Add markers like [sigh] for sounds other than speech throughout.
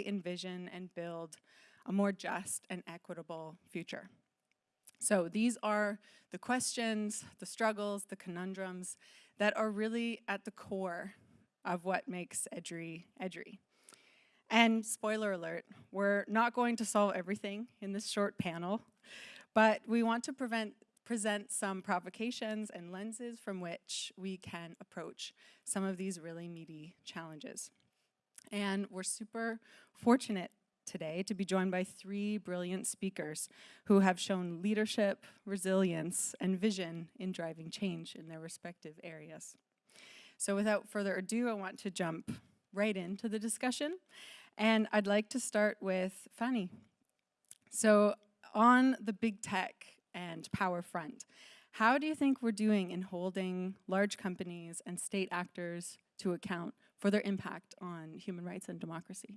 envision and build a more just and equitable future. So these are the questions, the struggles, the conundrums that are really at the core of what makes EDRI EDRI. And spoiler alert, we're not going to solve everything in this short panel, but we want to prevent, present some provocations and lenses from which we can approach some of these really meaty challenges. And we're super fortunate today to be joined by three brilliant speakers who have shown leadership, resilience, and vision in driving change in their respective areas. So without further ado, I want to jump right into the discussion. And I'd like to start with Fanny. So on the big tech and power front, how do you think we're doing in holding large companies and state actors to account for their impact on human rights and democracy?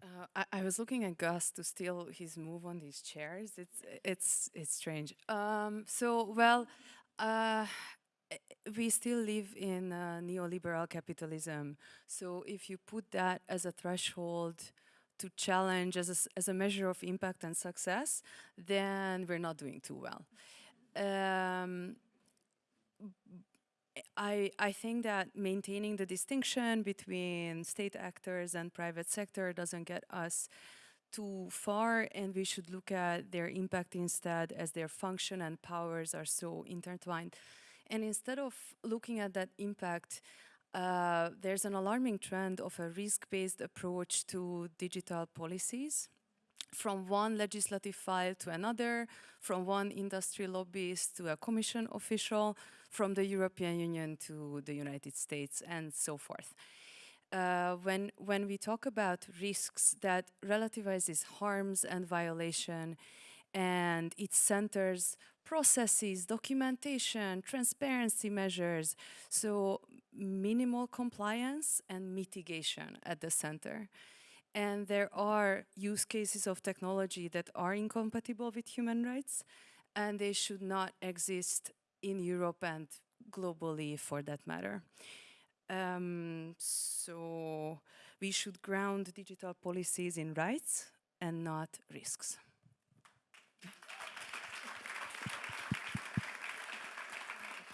Uh, I, I, was looking at Gus to steal his move on these chairs. It's it's it's strange. Um, so well, uh, we still live in uh, neoliberal capitalism. So if you put that as a threshold to challenge as a, as a measure of impact and success, then we're not doing too well. Um, I, I think that maintaining the distinction between state actors and private sector doesn't get us too far and we should look at their impact instead as their function and powers are so intertwined. And instead of looking at that impact, uh, there's an alarming trend of a risk-based approach to digital policies from one legislative file to another, from one industry lobbyist to a commission official, from the European Union to the United States, and so forth. Uh, when, when we talk about risks that relativizes harms and violation, and it centers processes, documentation, transparency measures. So minimal compliance and mitigation at the center. And there are use cases of technology that are incompatible with human rights and they should not exist in Europe and globally for that matter. Um, so we should ground digital policies in rights and not risks.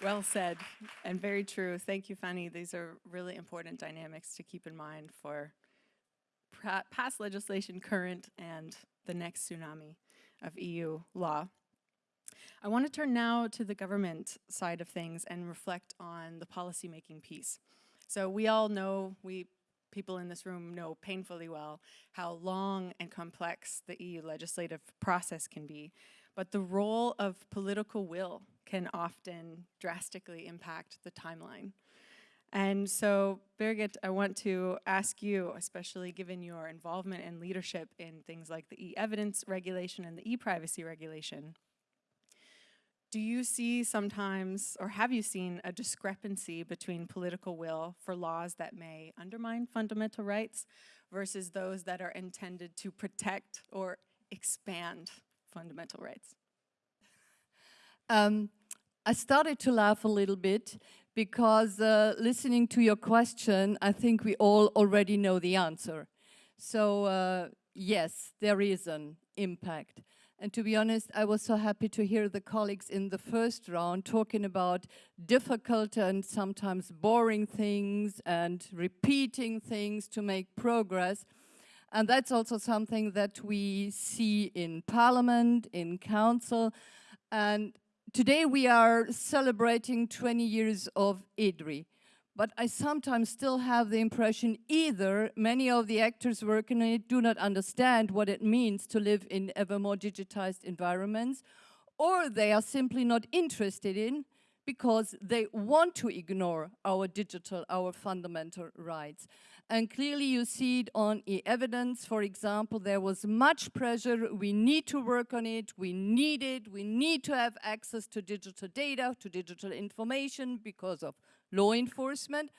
Well said and very true. Thank you, Fanny. These are really important dynamics to keep in mind for past legislation, current, and the next tsunami of EU law. I want to turn now to the government side of things and reflect on the policymaking piece. So we all know, we people in this room know painfully well how long and complex the EU legislative process can be. But the role of political will can often drastically impact the timeline. And so, Birgit, I want to ask you, especially given your involvement and leadership in things like the e-evidence regulation and the e-privacy regulation, do you see sometimes, or have you seen a discrepancy between political will for laws that may undermine fundamental rights versus those that are intended to protect or expand fundamental rights? Um, I started to laugh a little bit because uh, listening to your question, I think we all already know the answer. So uh, yes, there is an impact. And to be honest, I was so happy to hear the colleagues in the first round talking about difficult and sometimes boring things and repeating things to make progress. And that's also something that we see in parliament, in council. And today we are celebrating 20 years of EDRI, But I sometimes still have the impression either many of the actors working in it do not understand what it means to live in ever more digitized environments, or they are simply not interested in because they want to ignore our digital, our fundamental rights. And clearly you see it on e-evidence, for example, there was much pressure, we need to work on it, we need it, we need to have access to digital data, to digital information because of law enforcement.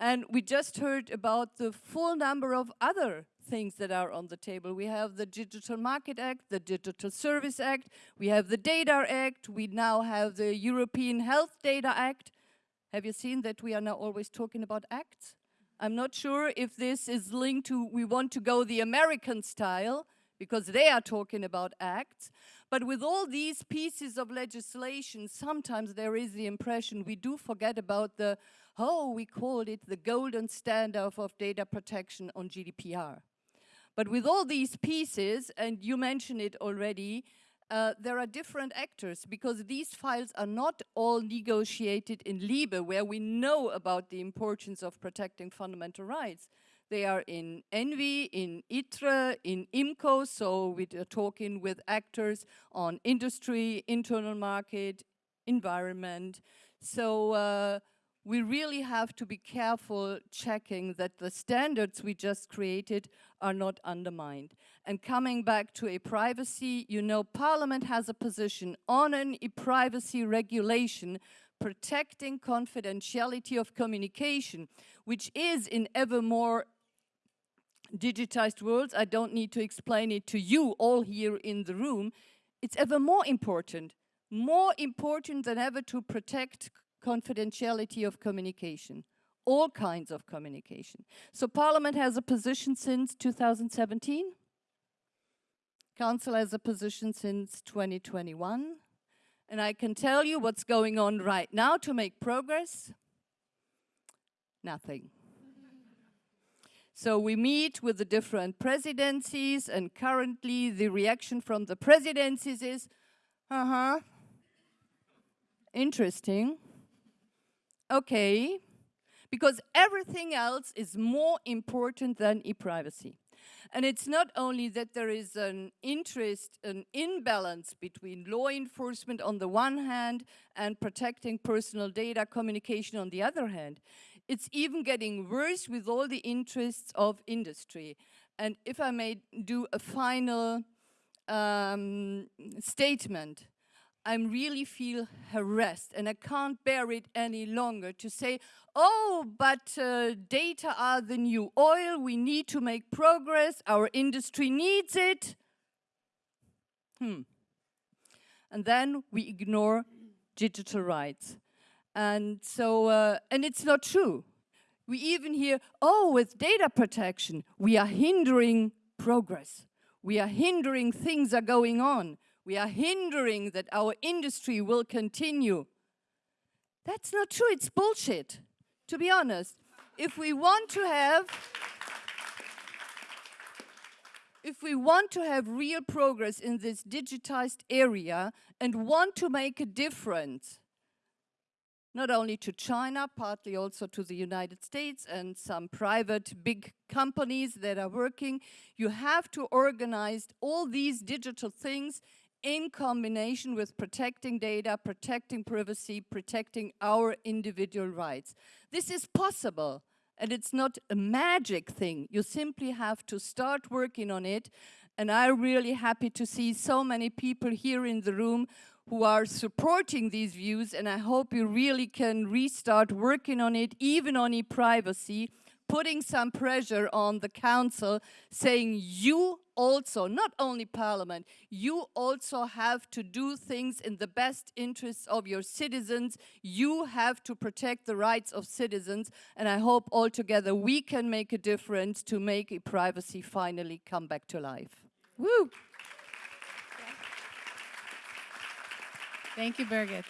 And we just heard about the full number of other things that are on the table. We have the Digital Market Act, the Digital Service Act, we have the Data Act, we now have the European Health Data Act. Have you seen that we are now always talking about acts? I'm not sure if this is linked to we want to go the American style, because they are talking about acts. But with all these pieces of legislation, sometimes there is the impression we do forget about the, oh, we called it the golden standard of data protection on GDPR. But with all these pieces, and you mentioned it already, uh, there are different actors because these files are not all negotiated in LIBE, where we know about the importance of protecting fundamental rights. They are in ENVI, in ITRE, in IMCO, so we are talking with actors on industry, internal market, environment. So uh, we really have to be careful checking that the standards we just created are not undermined. And coming back to e-privacy, you know, Parliament has a position on an e-privacy regulation protecting confidentiality of communication, which is in ever more digitized worlds, I don't need to explain it to you all here in the room, it's ever more important, more important than ever to protect confidentiality of communication, all kinds of communication. So Parliament has a position since 2017. Council has a position since 2021. And I can tell you what's going on right now to make progress. Nothing. So we meet with the different presidencies and currently the reaction from the presidencies is, uh-huh, interesting, okay, because everything else is more important than e-privacy. And it's not only that there is an interest, an imbalance between law enforcement on the one hand and protecting personal data communication on the other hand. It's even getting worse with all the interests of industry. And if I may do a final um, statement, I really feel harassed and I can't bear it any longer to say, oh, but uh, data are the new oil, we need to make progress, our industry needs it. Hmm. And then we ignore digital rights. And so, uh, and it's not true. We even hear, oh, with data protection, we are hindering progress. We are hindering things are going on. We are hindering that our industry will continue. That's not true, it's bullshit, to be honest. If we want to have, if we want to have real progress in this digitized area and want to make a difference, not only to China, partly also to the United States and some private big companies that are working. You have to organize all these digital things in combination with protecting data, protecting privacy, protecting our individual rights. This is possible and it's not a magic thing. You simply have to start working on it and I'm really happy to see so many people here in the room who are supporting these views and I hope you really can restart working on it, even on e-privacy, putting some pressure on the council, saying you also, not only parliament, you also have to do things in the best interests of your citizens. You have to protect the rights of citizens. And I hope all together we can make a difference to make e-privacy finally come back to life. Woo! Thank you, Birgit.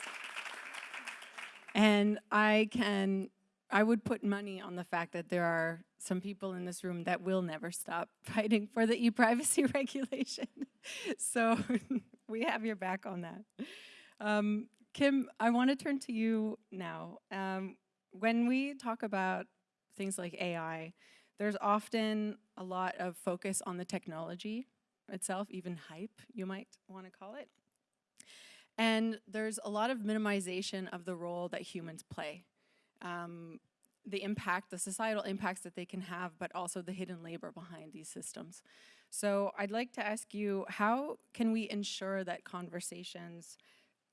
And I can, I would put money on the fact that there are some people in this room that will never stop [laughs] fighting for the e-privacy [laughs] regulation. so [laughs] we have your back on that. Um, Kim, I want to turn to you now. Um, when we talk about things like AI, there's often a lot of focus on the technology itself, even hype, you might want to call it. And there's a lot of minimization of the role that humans play. Um, the impact, the societal impacts that they can have, but also the hidden labor behind these systems. So I'd like to ask you, how can we ensure that conversations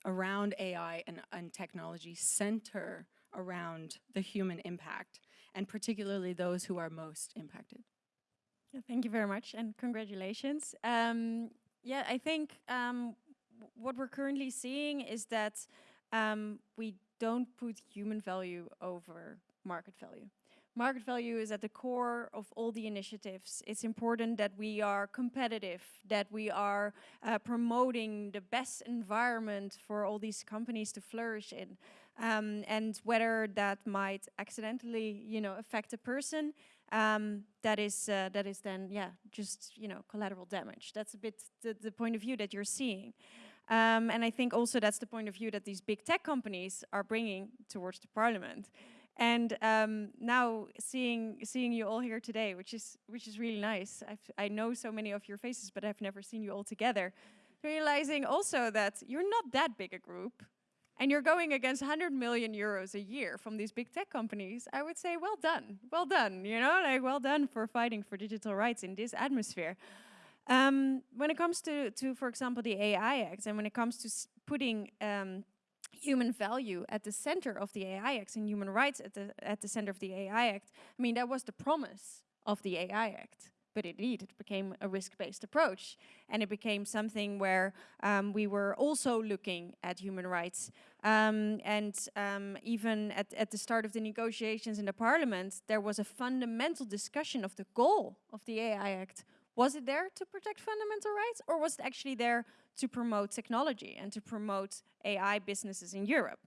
around AI and, and technology center around the human impact, and particularly those who are most impacted? Thank you very much and congratulations. Um, yeah, I think um, what we're currently seeing is that um, we don't put human value over market value. Market value is at the core of all the initiatives. It's important that we are competitive, that we are uh, promoting the best environment for all these companies to flourish in. Um, and whether that might accidentally, you know, affect a person, um, that is uh, that is then, yeah, just you know, collateral damage. That's a bit the, the point of view that you're seeing. Um, and I think also that's the point of view that these big tech companies are bringing towards the parliament. And um, now seeing seeing you all here today, which is which is really nice. I've, I know so many of your faces, but I've never seen you all together. Realizing also that you're not that big a group, and you're going against 100 million euros a year from these big tech companies. I would say, well done, well done. You know, like well done for fighting for digital rights in this atmosphere. Um, when it comes to, to, for example, the AI Act, and when it comes to putting um, human value at the center of the AI Act and human rights at the, at the center of the AI Act. I mean, that was the promise of the AI Act. But indeed, it became a risk-based approach. And it became something where um, we were also looking at human rights. Um, and um, even at, at the start of the negotiations in the parliament, there was a fundamental discussion of the goal of the AI Act. Was it there to protect fundamental rights or was it actually there to promote technology and to promote AI businesses in Europe.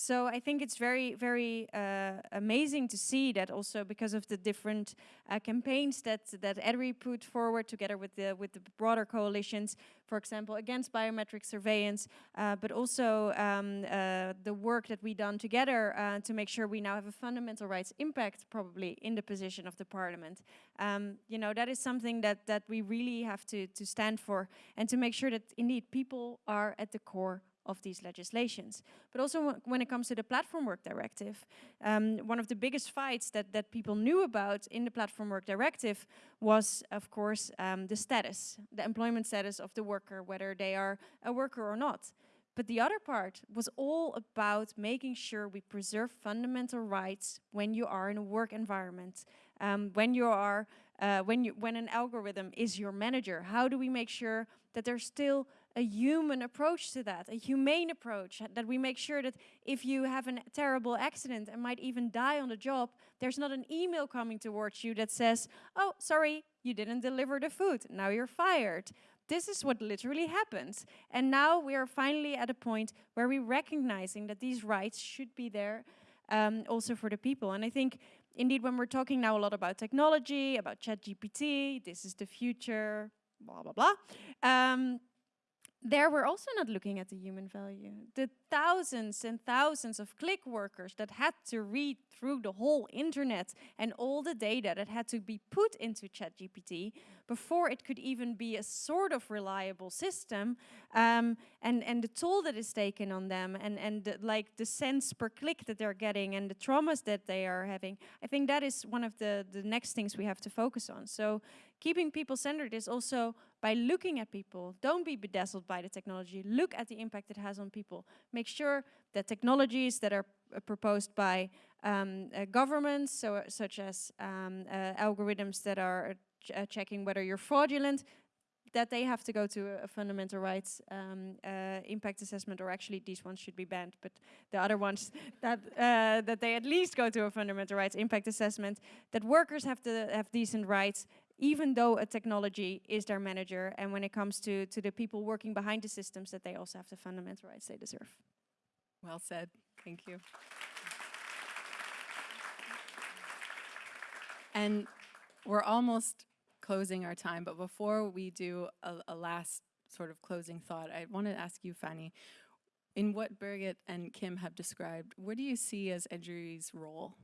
So I think it's very, very uh, amazing to see that also because of the different uh, campaigns that that EDRI put forward together with the with the broader coalitions, for example, against biometric surveillance, uh, but also um, uh, the work that we done together uh, to make sure we now have a fundamental rights impact probably in the position of the parliament. Um, you know, that is something that that we really have to to stand for and to make sure that indeed people are at the core of these legislations. But also when it comes to the Platform Work Directive, um, one of the biggest fights that, that people knew about in the Platform Work Directive was, of course, um, the status, the employment status of the worker, whether they are a worker or not. But the other part was all about making sure we preserve fundamental rights when you are in a work environment, um, when you are, uh, when you, when an algorithm is your manager. How do we make sure that there's still a human approach to that, a humane approach, that we make sure that if you have a terrible accident and might even die on the job, there's not an email coming towards you that says, oh, sorry, you didn't deliver the food, now you're fired. This is what literally happens. And now we are finally at a point where we're recognizing that these rights should be there um, also for the people. And I think indeed when we're talking now a lot about technology, about ChatGPT, this is the future, blah, blah, blah. Um, there we're also not looking at the human value. Thousands and thousands of click workers that had to read through the whole internet and all the data that had to be put into ChatGPT before it could even be a sort of reliable system um, and, and the toll that is taken on them and, and the, like the cents per click that they're getting and the traumas that they are having. I think that is one of the, the next things we have to focus on. So keeping people centered is also by looking at people. Don't be bedazzled by the technology. Look at the impact it has on people. Make sure that technologies that are uh, proposed by um, uh, governments, so, such as um, uh, algorithms that are ch uh, checking whether you're fraudulent, that they have to go to a, fundamental rights um, uh, impact assessment, or actually these ones should be banned, but the other ones [laughs] that uh, that they at least go to a fundamental rights impact assessment. That workers have to have decent rights, even though a technology is their manager, and when it comes to to the people working behind the systems, that they also have the fundamental rights they deserve. Well said. Thank you. And we're almost closing our time, but before we do a, a last sort of closing thought, I want to ask you, Fanny, in what Birgit and Kim have described, what do you see as EDRI's role?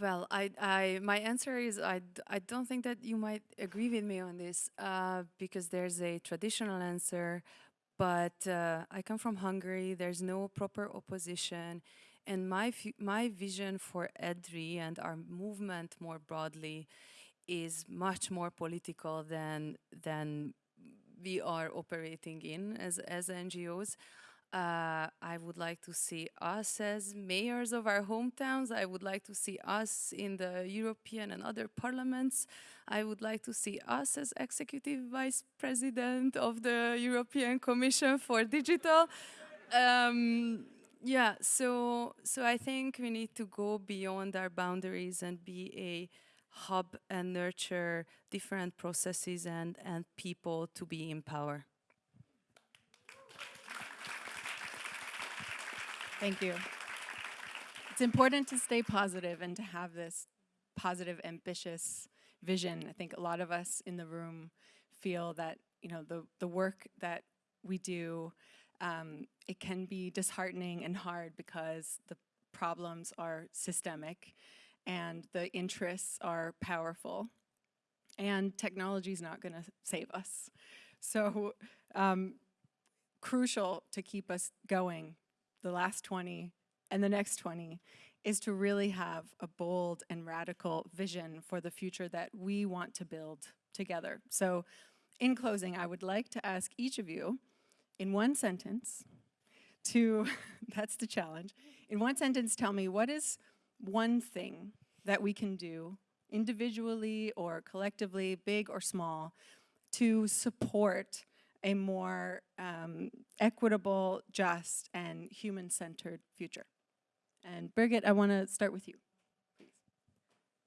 Well, I, I, my answer is I, I don't think that you might agree with me on this uh, because there's a traditional answer, but uh, I come from Hungary. There's no proper opposition, and my my vision for EDRI and our movement more broadly is much more political than than we are operating in as as NGOs. Uh, I would like to see us as mayors of our hometowns. I would like to see us in the European and other parliaments. I would like to see us as executive vice president of the European Commission for Digital. Um, Yeah, so so I think we need to go beyond our boundaries and be a hub and nurture different processes and and people to be in power. Thank you. It's important to stay positive and to have this positive, ambitious vision. I think a lot of us in the room feel that, you know, the, the work that we do, um, it can be disheartening and hard because the problems are systemic and the interests are powerful and technology is not going to save us. So um, crucial to keep us going the last 20 and the next 20 is to really have a bold and radical vision for the future that we want to build together. So in closing, I would like to ask each of you in one sentence to, [laughs] that's the challenge, in one sentence tell me what is one thing that we can do individually or collectively, big or small, to support a more um, equitable, just, and human-centered future. And Birgit, I want to start with you.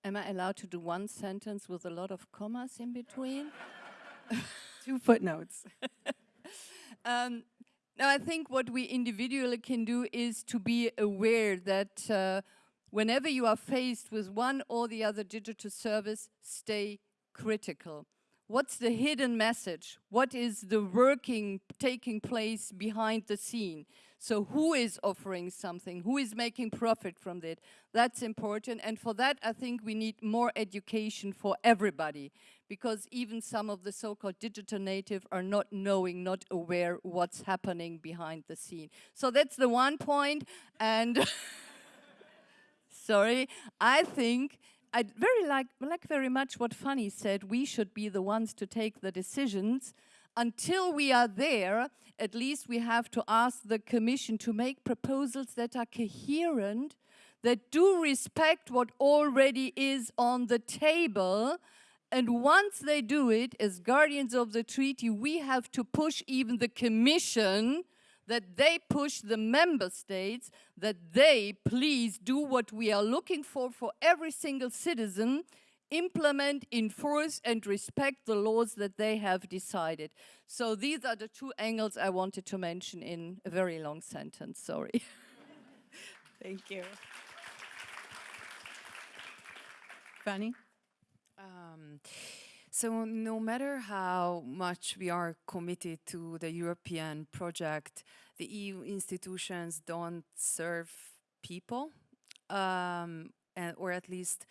Am I allowed to do one sentence with a lot of commas in between? [laughs] Two footnotes. [laughs] Um, no, I think what we individually can do is to be aware that uh, whenever you are faced with one or the other digital service, stay critical. What's the hidden message? What is the working taking place behind the scene? So who is offering something? Who is making profit from it? That's important. And for that, I think we need more education for everybody because even some of the so-called digital native are not knowing, not aware what's happening behind the scene. So that's the one point. And [laughs] sorry, I think I very like, like very much what Fanny said. We should be the ones to take the decisions. Until we are there, at least we have to ask the Commission to make proposals that are coherent, that do respect what already is on the table. And once they do it, as guardians of the treaty, we have to push even the Commission that they push the member states, that they please do what we are looking for for every single citizen, implement, enforce and respect the laws that they have decided. So these are the two angles I wanted to mention in a very long sentence, sorry. [laughs] Thank you. Fanny? Um, so no matter how much we are committed to the European project, the EU institutions don't serve people, um, and, or at least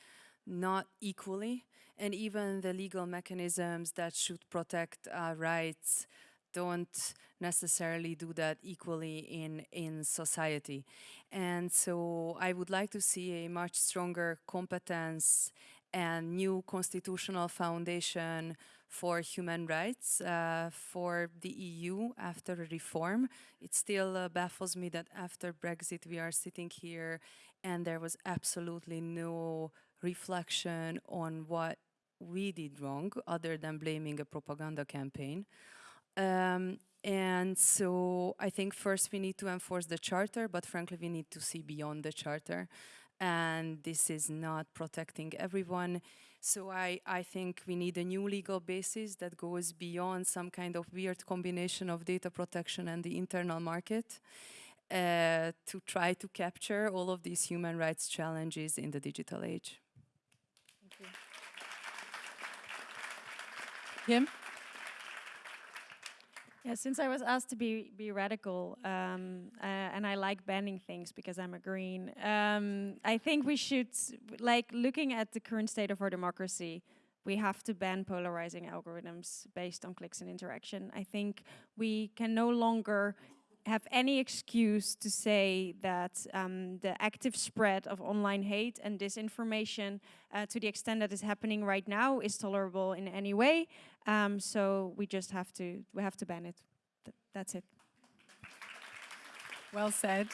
not equally. And even the legal mechanisms that should protect our rights don't necessarily do that equally in, in society. And so I would like to see a much stronger competence and new constitutional foundation for human rights uh, for the EU after reform. It still uh, baffles me that after Brexit we are sitting here and there was absolutely no reflection on what we did wrong other than blaming a propaganda campaign. Um, and so I think first we need to enforce the charter, but frankly we need to see beyond the charter and this is not protecting everyone. So I, I think we need a new legal basis that goes beyond some kind of weird combination of data protection and the internal market uh, to try to capture all of these human rights challenges in the digital age. Thank you. Kim? Yeah, since I was asked to be be radical, um, uh, and I like banning things because I'm a green, um, I think we should, like, looking at the current state of our democracy, we have to ban polarizing algorithms based on clicks and interaction. I think we can no longer have any excuse to say that um, the active spread of online hate and disinformation uh, to the extent that is happening right now is tolerable in any way. Um, so we just have to we have to ban it. Th that's it. Well said.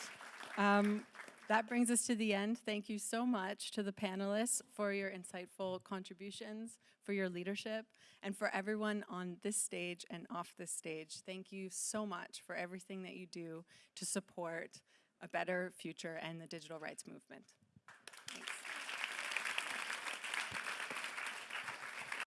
Um, that brings us to the end. Thank you so much to the panelists for your insightful contributions, for your leadership, and for everyone on this stage and off this stage. Thank you so much for everything that you do to support a better future and the digital rights movement.